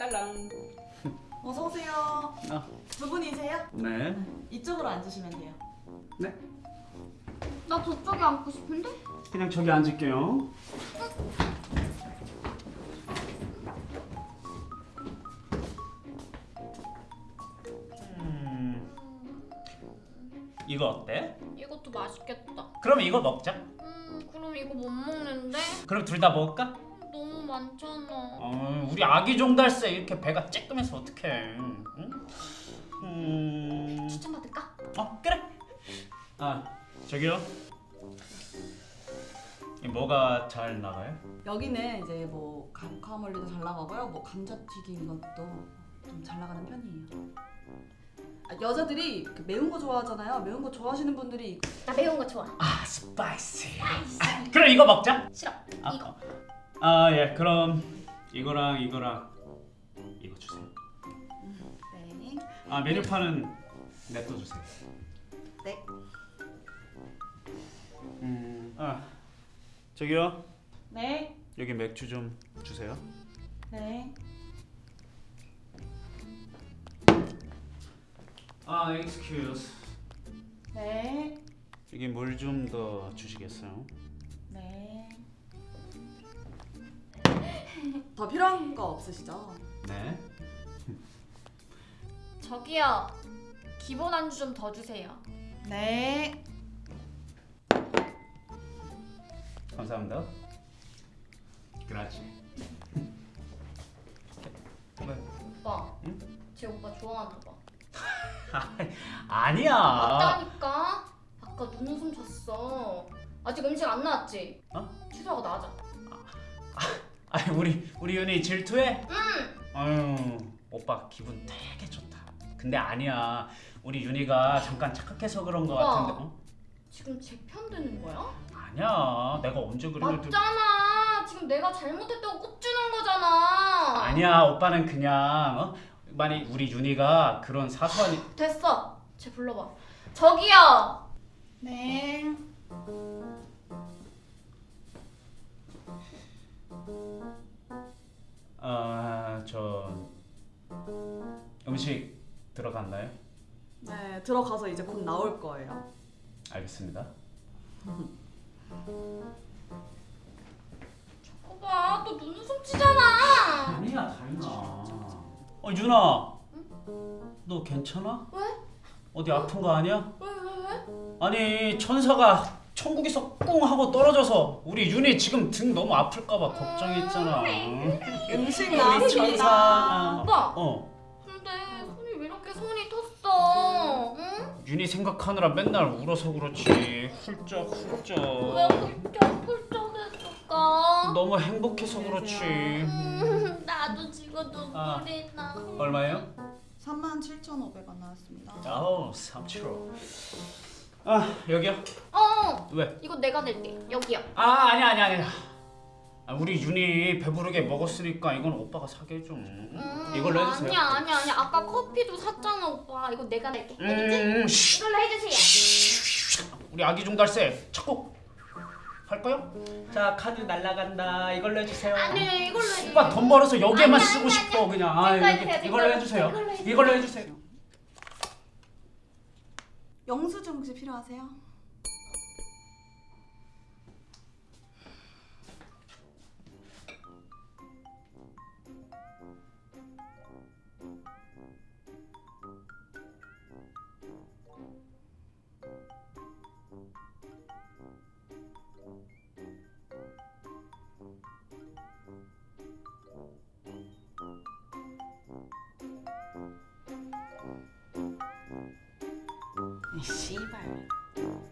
딸랑. 어서 오세요. 아, 두 분이세요? 네. 이쪽으로 앉으시면 돼요. 네. 나 저쪽에 앉고 싶은데? 그냥 저기 앉을게요. 음, 이거 어때? 이것도 맛있겠다. 그럼 이거 먹자. 음, 그럼 이거 못 먹는데? 그럼 둘 다 먹을까? 많잖아. 어, 우리 아기 종달새 이렇게 배가 쬐끔해서 어떡해? 응? 음, 추천 받을까? 어 그래. 아 저기요. 이 뭐가 잘 나가요? 여기는 이제 뭐 감카몰리도 잘 나가고요. 뭐 감자튀김 것도 좀 잘 나가는 편이에요. 아, 여자들이 그 매운 거 좋아하잖아요. 매운 거 좋아하시는 분들이 나 매운 거 좋아. 아 spicy. 그럼 이거 먹자. 싫어. 아, 이거. 아 예, 그럼 이거랑 이거랑 이거 주세요. 네. 아 메뉴판은 냅둬 주세요. 네. 음, 아 저기요 네. 여기 맥주 좀 주세요. 네. 아 excuse. 네. 여기 물 좀 더 주시겠어요? 네. 더 필요한 거 없으시죠? 네. 저기요. 기본 안주 좀 더 주세요. 네. 감사합니다. 그렇지. 왜? 오빠. 응? 제 오빠 좋아하나 봐. 아니야. 맞다니까. 아까 눈웃음 쳤어. 아직 음식 안 나왔지? 어? 취소하고 나가자. 아니 우리 우리 윤이 질투해? 응. 아유 오빠 기분 되게 좋다. 근데 아니야. 우리 윤이가 잠깐 착각해서 그런 거 오빠. 같은데. 어? 지금 제 편 드는 거야? 아니야. 내가 언제 그런 걸 들... 맞잖아. 지금 내가 잘못했다고 꼽주는 거잖아. 아니야. 오빠는 그냥 어? 만약 우리 윤이가 그런 사소한 일- 됐어. 쟤 불러봐. 저기요. 네. 아, 저 음식 들어갔나요? 네, 들어가서 이제 곧 나올 거예요. 알겠습니다. 오빠 또 눈웃음 치잖아. 아니야, 다인아. 어, 윤아. 너 괜찮아? 왜? 어디 아픈 거 아니야? 왜 왜 왜? 아니, 천사가 천국에서 꽁 하고 떨어져서 우리 윤이 지금 등 너무 아플까 봐 걱정했잖아. 음식 나왔습니다. 천사. 오빠. 어. 근데 손이 왜 이렇게 손이 텄어? 응? 윤이 생각하느라 맨날 울어서 그렇지. 훌쩍 훌쩍. 왜 훌쩍 훌쩍 했을까? 너무 행복해서 그렇지. 음, 나도 지금 아. 눈물이 나. 얼마예요? 37,500원 나왔습니다. 아우 3kg 아 여기요? 어, 왜? 이거 내가 낼게. 여기요. 아 아니 아니 아니 아, 우리 윤이 배부르게 먹었으니까 이건 오빠가 사게 해줘 음, 이걸로 해주세요 아니야 아니야 아니야. 아까 커피도 샀잖아 오빠. 이거 내가 낼게. 알겠지? 음, 쉬. 이걸로 해주세요. 우리 아기 종달새 착곡 할까요? 자 카드 날라간다 이걸로 해주세요 아니 이걸로 해. 오빠 돈 벌어서 여기에만 아니, 쓰고 아니, 싶어 그냥 아 이걸로 여기 해주세요, 이걸로 이걸로. 해주세요 이걸로 해주세요. 이걸로 해주세요 영수증 혹시 필요하세요? 你西班牙。